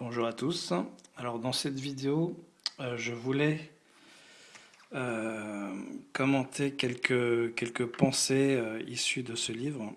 Bonjour à tous. Alors dans cette vidéo, euh, je voulais euh, commenter quelques, pensées euh, issues de ce livre,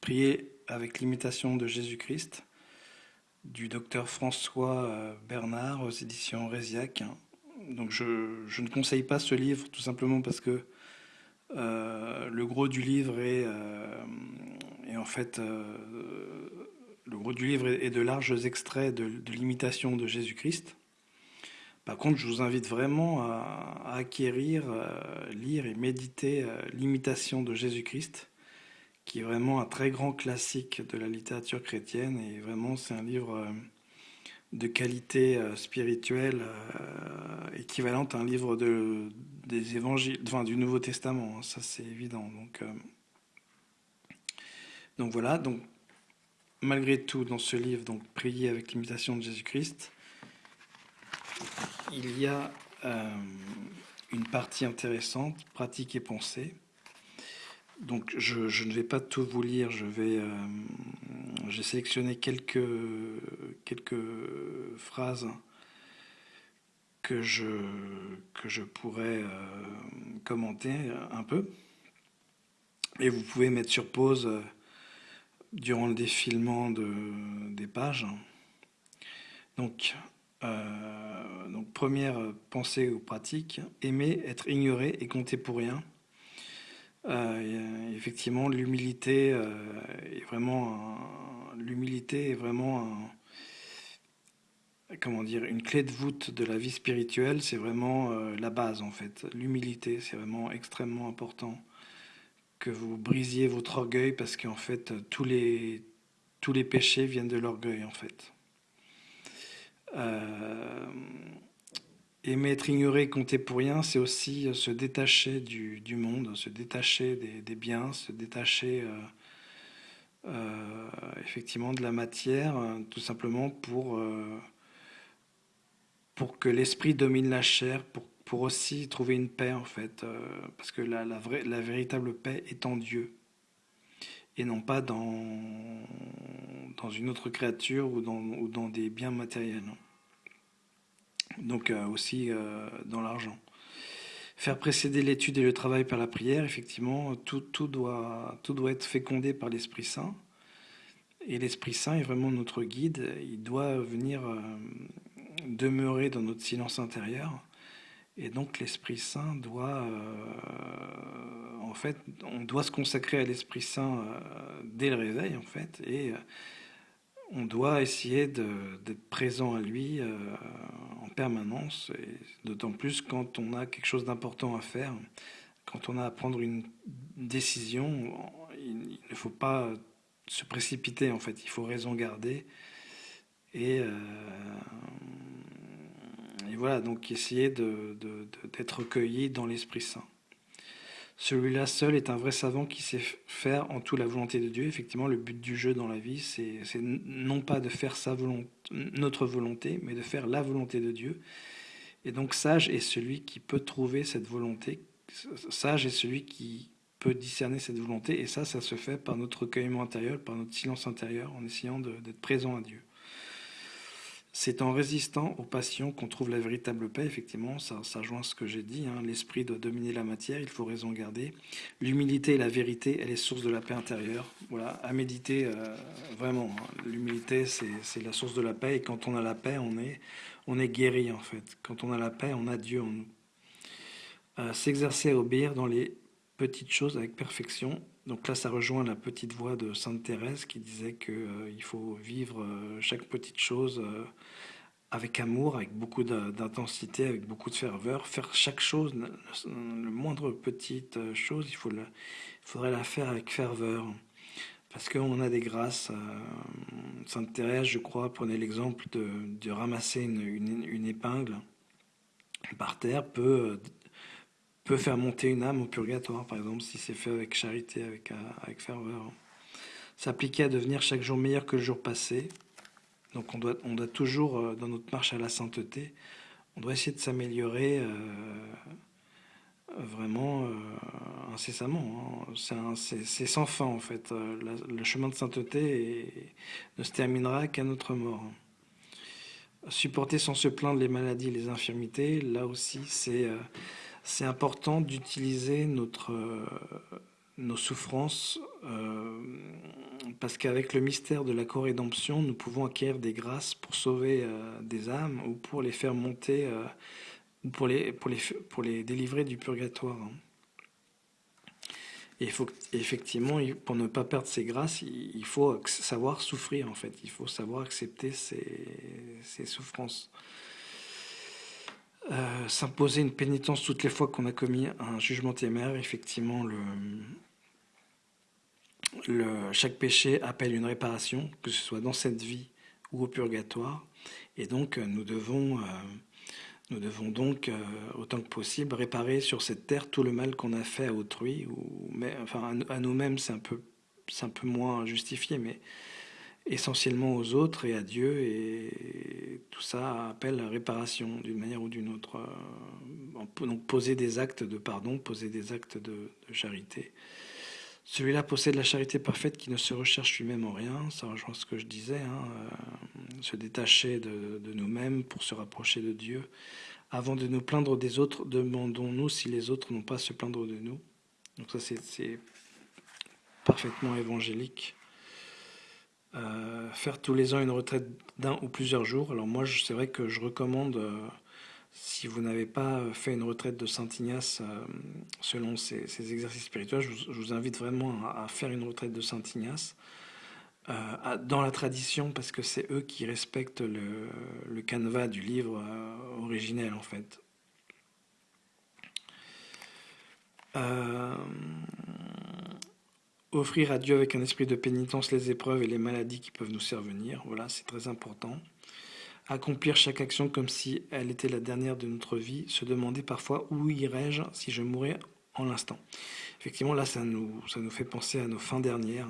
Prier avec l'imitation de Jésus-Christ, du docteur François Bernard aux éditions Résiac. Donc je, je, ne conseille pas ce livre tout simplement parce que le gros du livre est, est en fait le gros du livre est de larges extraits de, l'imitation de Jésus-Christ. Par contre, je vous invite vraiment à, acquérir, euh, lire et méditer euh, l'imitation de Jésus-Christ, qui est vraiment un très grand classique de la littérature chrétienne. Et vraiment, c'est un livre euh, de qualité spirituelle équivalente à un livre de, des évangiles, du Nouveau Testament. Hein, ça, c'est évident. Donc, donc voilà. Donc malgré tout, dans ce livre, donc Prier avec l'imitation de Jésus-Christ, il y a euh, une partie intéressante, pratique et pensée. Donc je, ne vais pas tout vous lire, euh, j'ai sélectionné quelques, phrases que je, que pourrais euh, commenter un peu. Et vous pouvez mettre sur pause durant le défilement de, des pages. Donc, euh, donc, première pensée ou pratique, aimer, être ignoré et compter pour rien. Euh, effectivement, l'humilité euh, est vraiment l'humilité est vraiment comment dire une clé de voûte de la vie spirituelle. C'est vraiment la base en fait. L'humilité, c'est vraiment extrêmement important que vous brisiez votre orgueil parce qu'en fait, tous les, tous les péchés viennent de l'orgueil, en fait. Euh, aimer être ignoré, compter pour rien, c'est aussi se détacher du, du, monde, se détacher des, des biens, se détacher euh, euh, effectivement de la matière, tout simplement pour, pour que l'esprit domine la chair, pour pour aussi trouver une paix en fait, euh, parce que la, vraie, la véritable paix est en Dieu et non pas dans, dans une autre créature ou dans, ou dans des biens matériels. Donc euh, aussi euh, dans l'argent. Faire précéder l'étude et le travail par la prière, effectivement, tout, tout, doit, tout doit être fécondé par l'Esprit Saint. Et l'Esprit Saint est vraiment notre guide. Il doit venir demeurer dans notre silence intérieur et donc l'Esprit Saint doit, euh, en fait, on doit se consacrer à l'Esprit Saint euh, dès le réveil, en fait, et euh, on doit essayer d'être présent à lui en permanence, et d'autant plus quand on a quelque chose d'important à faire, quand on a à prendre une décision, il, ne faut pas se précipiter, en fait, il faut raison garder et et voilà, donc essayer d'être recueilli dans l'Esprit Saint. Celui-là seul est un vrai savant qui sait faire en tout la volonté de Dieu. Effectivement, le but du jeu dans la vie, c'est non pas de faire sa volonté, notre volonté, mais de faire la volonté de Dieu. Et donc, sage est celui qui peut trouver cette volonté. Sage est celui qui peut discerner cette volonté. Et ça, ça se fait par notre recueillement intérieur, par notre silence intérieur, en essayant d'être présent à Dieu. C'est en résistant aux passions qu'on trouve la véritable paix, effectivement, ça, ça rejoint ce que j'ai dit, hein. l'esprit doit dominer la matière, il faut raison garder. L'humilité et la vérité, elle est source de la paix intérieure. Voilà, à méditer, euh, vraiment, hein. l'humilité, c'est la source de la paix, et quand on a la paix, on est, on est guéri, en fait. Quand on a la paix, on a Dieu en nous. Euh, s'exercer à obéir dans les petites choses avec perfection, donc là, ça rejoint la petite voix de Sainte Thérèse qui disait qu'il euh, faut vivre euh, chaque petite chose euh, avec amour, avec beaucoup d'intensité, avec beaucoup de ferveur. Faire chaque chose, le, moindre petite chose, il, faut il faudrait la faire avec ferveur. Parce qu'on a des grâces. Sainte Thérèse, je crois, prenait l'exemple de, ramasser une, une épingle par terre, peut peut faire monter une âme au purgatoire, par exemple, si c'est fait avec charité, avec, euh, avec ferveur. S'appliquer à devenir chaque jour meilleur que le jour passé. Donc on doit, on doit toujours, euh, dans notre marche à la sainteté, on doit essayer de s'améliorer euh, vraiment incessamment. Hein. C'est sans fin en fait. le chemin de sainteté ne se terminera qu'à notre mort. supporter sans se plaindre les maladies et les infirmités. Là aussi, c'est c'est important d'utiliser notre, nos souffrances parce qu'avec le mystère de la co-rédemption, nous pouvons acquérir des grâces pour sauver des âmes ou pour les faire monter ou pour les, pour, les, pour les délivrer du purgatoire. Et effectivement, pour ne pas perdre ses grâces, il faut savoir souffrir, en fait. Il faut savoir accepter ses, souffrances. Euh, s'imposer une pénitence toutes les fois qu'on a commis un jugement téméraire, effectivement, chaque péché appelle une réparation, que ce soit dans cette vie ou au purgatoire. Et donc, nous devons... Euh, nous devons donc, euh, autant que possible, réparer sur cette terre tout le mal qu'on a fait à autrui, ou enfin à, nous-mêmes, c'est un peu, moins justifié, mais essentiellement aux autres et à Dieu, tout ça appelle réparation d'une manière ou d'une autre. Euh, donc poser des actes de pardon, poser des actes de charité. Celui-là possède la charité parfaite qui ne se recherche lui-même en rien, ça rejoint ce que je disais, hein, euh, se détacher de, nous-mêmes pour se rapprocher de Dieu. Avant de nous plaindre des autres, demandons-nous si les autres n'ont pas à se plaindre de nous. Donc ça c'est parfaitement évangélique. Euh, faire tous les ans une retraite d'un ou plusieurs jours. Alors moi c'est vrai que je recommande... Euh, si vous n'avez pas fait une retraite de Saint-Ignace euh, selon ces, exercices spirituels, je vous, invite vraiment à, faire une retraite de Saint-Ignace euh, dans la tradition parce que c'est eux qui respectent le, canevas du livre euh, originel en fait. Offrir à Dieu avec un esprit de pénitence les épreuves et les maladies qui peuvent nous survenir, voilà, c'est très important accomplir chaque action comme si elle était la dernière de notre vie, se demander parfois où irais-je si je mourais en l'instant. Effectivement, là, ça nous, ça nous fait penser à nos fins dernières.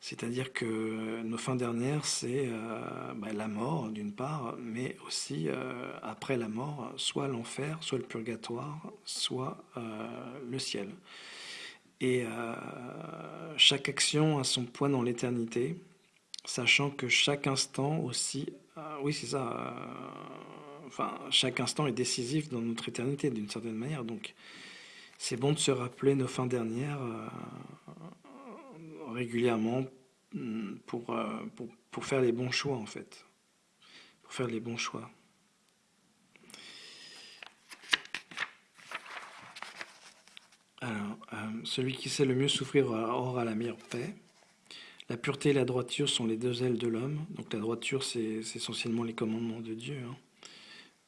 C'est-à-dire que nos fins dernières, c'est euh, bah, la mort d'une part, mais aussi euh, après la mort, soit l'enfer, soit le purgatoire, soit euh, le ciel. Et chaque action a son poids dans l'éternité, sachant que chaque instant aussi ah oui, c'est ça. Euh, enfin, chaque instant est décisif dans notre éternité, d'une certaine manière. Donc, c'est bon de se rappeler nos fins dernières euh, régulièrement pour, euh, pour, pour, faire les bons choix, en fait. Pour faire les bons choix. Alors, celui qui sait le mieux souffrir aura la meilleure paix. La pureté et la droiture sont les deux ailes de l'homme. Donc la droiture, c'est essentiellement les commandements de Dieu, hein.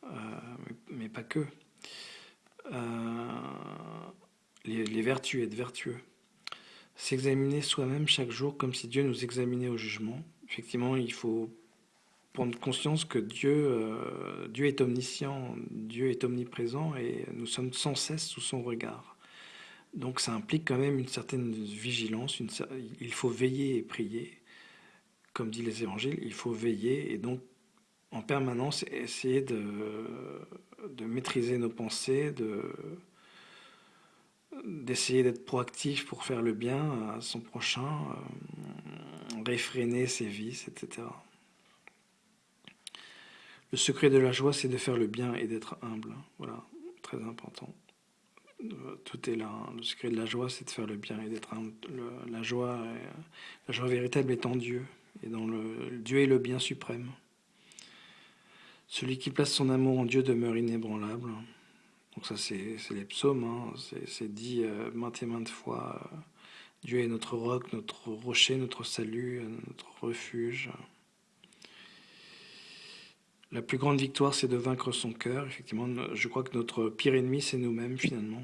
euh, mais, pas que. Euh, les, vertus, être vertueux. S'examiner soi-même chaque jour comme si Dieu nous examinait au jugement. Effectivement, il faut prendre conscience que Dieu, euh, Dieu est omniscient, Dieu est omniprésent et nous sommes sans cesse sous son regard. Donc ça implique quand même une certaine vigilance, il faut veiller et prier, comme dit les évangiles, il faut veiller et donc en permanence essayer de, maîtriser nos pensées, d'essayer d'être proactif pour faire le bien à son prochain, euh, réfréner ses vices, etc. Le secret de la joie, c'est de faire le bien et d'être humble. Voilà, très important tout est là. Hein. Le secret de la joie, c'est de faire le bien et d'être la joie, la joie véritable est en Dieu et dans le Dieu est le bien suprême. Celui qui place son amour en Dieu demeure inébranlable. Donc ça, c'est les psaumes. Hein. C'est dit euh, maintes et maintes fois. Euh, Dieu est notre roc, notre rocher, notre salut, notre refuge. La plus grande victoire, c'est de vaincre son cœur. Effectivement, je crois que notre pire ennemi, c'est nous-mêmes, finalement.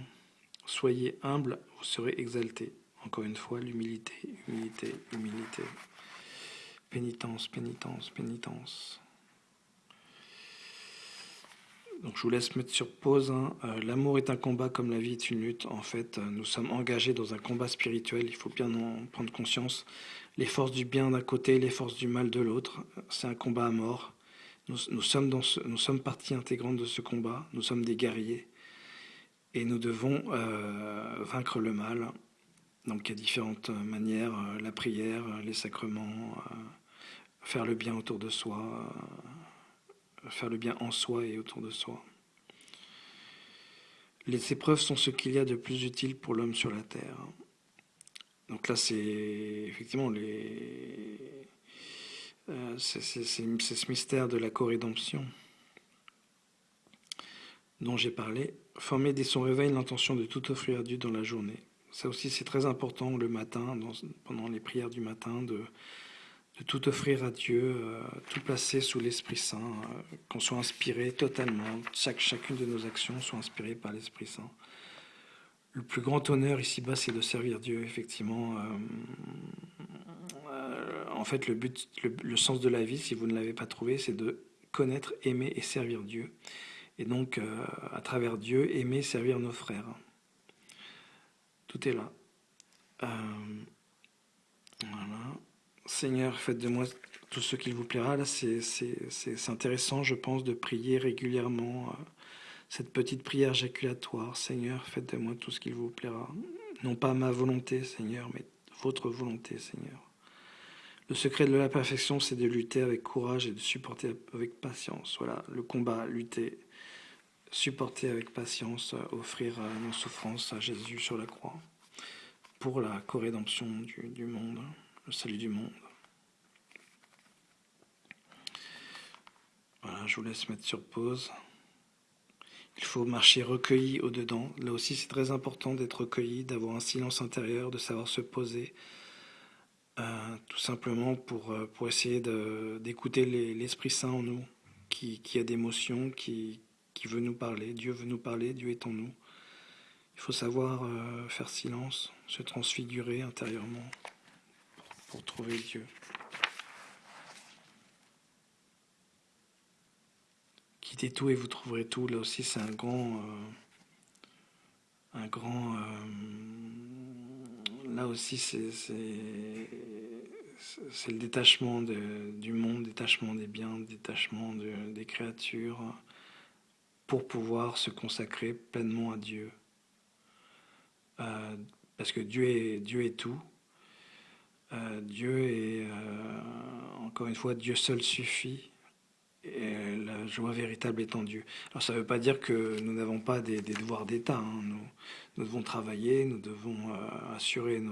Soyez humble, vous serez exalté. Encore une fois, l'humilité, humilité, humilité. Pénitence, pénitence, pénitence. Donc je vous laisse mettre sur pause. Hein. Euh, l'amour est un combat comme la vie est une lutte. En fait, euh, nous sommes engagés dans un combat spirituel. Il faut bien en prendre conscience. Les forces du bien d'un côté, les forces du mal de l'autre. C'est un combat à mort. Nous, sommes partie intégrante de ce combat, nous sommes des guerriers et nous devons euh, vaincre le mal. Donc il y a différentes manières, euh, la prière, les sacrements, euh, faire le bien autour de soi, faire le bien en soi et autour de soi. Les épreuves sont ce qu'il y a de plus utile pour l'homme sur la terre. Donc là, c'est effectivement les... Euh, c'est ce mystère de la co-rédemption dont j'ai parlé. Former dès son réveil l'intention de tout offrir à Dieu dans la journée. Ça aussi, c'est très important le matin, pendant les prières du matin, de, tout offrir à Dieu, euh, tout placer sous l'Esprit Saint, euh, qu'on soit inspiré totalement, chaque, chacune de nos actions soit inspirée par l'Esprit Saint. Le plus grand honneur ici-bas, c'est de servir Dieu, effectivement. En fait, le but, le, sens de la vie, si vous ne l'avez pas trouvé, c'est de connaître, aimer et servir Dieu. Et donc, à travers Dieu, aimer, servir nos frères. Tout est là. voilà. Seigneur, faites de moi tout ce qu'il vous plaira. Là, c'est intéressant, je pense, de prier régulièrement euh, cette petite prière jaculatoire. Seigneur, faites de moi tout ce qu'il vous plaira. Non pas ma volonté, Seigneur, mais votre volonté, Seigneur. Le secret de la perfection, c'est de lutter avec courage et de supporter avec patience. Voilà, le combat, lutter, supporter avec patience, offrir nos souffrances à Jésus sur la croix pour la corrédemption du, du monde le salut du monde. Voilà, je vous laisse mettre sur pause. Il faut marcher recueilli au-dedans. Là aussi, c'est très important d'être recueilli, d'avoir un silence intérieur, de savoir se poser, euh, tout simplement pour, euh, pour essayer d'écouter l'Esprit Saint en nous, qui, qui a d'émotions, qui, qui veut nous parler. Dieu veut nous parler, Dieu est en nous. Il faut savoir euh, faire silence, se transfigurer intérieurement pour trouver Dieu. Quittez tout et vous trouverez tout. Là aussi, c'est un grand, euh, un grand. Euh, là aussi, c'est le détachement du monde, détachement des biens, détachement des créatures, pour pouvoir se consacrer pleinement à Dieu. Euh, parce que Dieu est, tout, euh, Dieu est, euh, encore une fois, Dieu seul suffit. La joie véritable est en Dieu. Alors ça ne veut pas dire que nous n'avons pas des, devoirs d'État. Hein. Nous, devons travailler, nous devons euh, assurer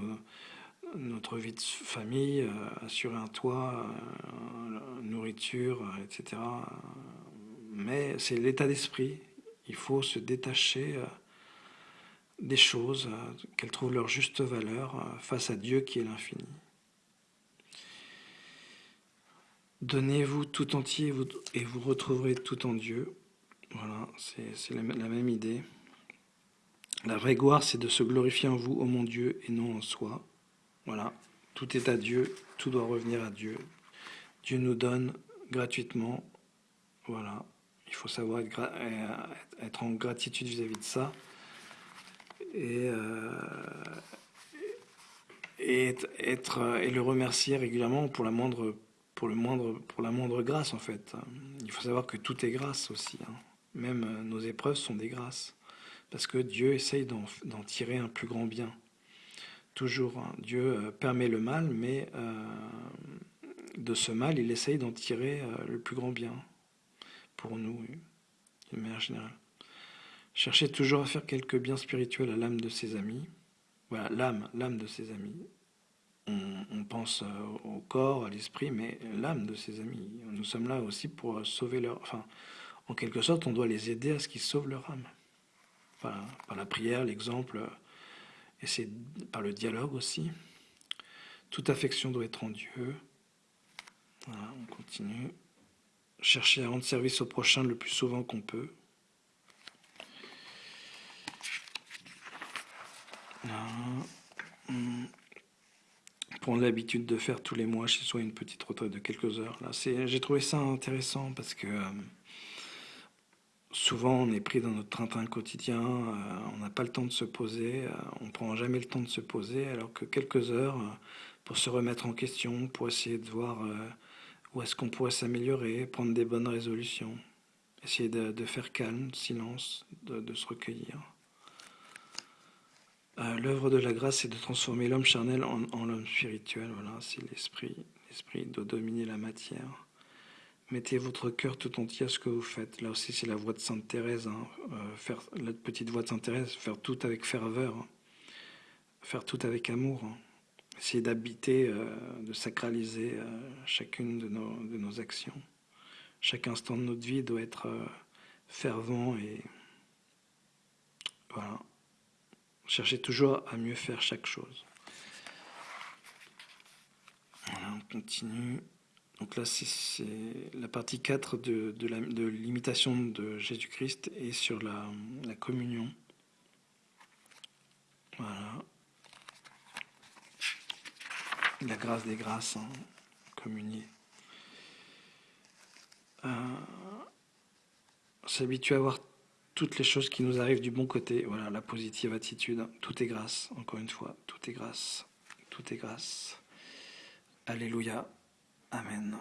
notre vie de famille, assurer un toit, nourriture, etc. Mais c'est l'état d'esprit. Il faut se détacher des choses, qu'elles trouvent leur juste valeur face à Dieu qui est l'infini. Donnez-vous tout entier et vous retrouverez tout en Dieu. Voilà, c'est la, même idée. La vraie gloire, c'est de se glorifier en vous, ô mon Dieu, et non en soi. Voilà, tout est à Dieu, tout doit revenir à Dieu. Dieu nous donne gratuitement. Voilà, il faut savoir être, euh, en gratitude vis-à-vis de ça. Et, euh, et, être, et le remercier régulièrement pour la moindre pour, le moindre, pour la moindre grâce, en fait. Il faut savoir que tout est grâce aussi. Hein. Même euh, nos épreuves sont des grâces. Parce que Dieu essaye d'en tirer un plus grand bien. Toujours, hein. Dieu euh, permet le mal, mais euh, de ce mal, il essaye d'en tirer le plus grand bien. Pour nous, de manière générale. Cherchez toujours à faire quelques biens spirituels à l'âme de ses amis. Voilà, l'âme, l'âme de ses amis on, pense euh, au corps, à l'esprit, mais l'âme de ses amis. Nous sommes là aussi pour sauver leur... Enfin, en quelque sorte, on doit les aider à ce qu'ils sauvent leur âme. par la prière, l'exemple, et c'est par le dialogue aussi. Toute affection doit être en Dieu. On continue. Chercher à rendre service au prochain le plus souvent qu'on peut. Prendre l'habitude de faire tous les mois chez soi une petite retraite de quelques heures. Là, j'ai trouvé ça intéressant parce que euh, souvent on est pris dans notre train-train quotidien, euh, on n'a pas le temps de se poser, euh, on prend jamais le temps de se poser, alors que quelques heures pour se remettre en question, pour essayer de voir où est-ce qu'on pourrait s'améliorer, prendre des bonnes résolutions, essayer de, faire calme, silence, de se recueillir. Euh, l'œuvre de la grâce, c'est de transformer l'homme charnel en, l'homme spirituel. Voilà, c'est l'esprit. L'esprit doit dominer la matière. Mettez votre cœur tout entier à ce que vous faites. Là aussi, c'est la voix de Sainte Thérèse, hein. euh, faire, la petite voix de Sainte Thérèse, faire tout avec ferveur, hein. faire tout avec amour. Hein. Essayer d'habiter, euh, de sacraliser chacune de nos, de nos, actions. Chaque instant de notre vie doit être fervent et voilà. Cherchez toujours à mieux faire chaque chose. Voilà, on continue. Donc là, c'est la partie 4 de, de l'imitation de, Jésus-Christ et sur la, la, communion. Voilà. La grâce des grâces, hein, communier. Euh, S'habituer à voir toutes les choses qui nous arrivent du bon côté. Voilà, la positive attitude. Tout est grâce, encore une fois. Tout est grâce. Tout est grâce. Alléluia. Amen.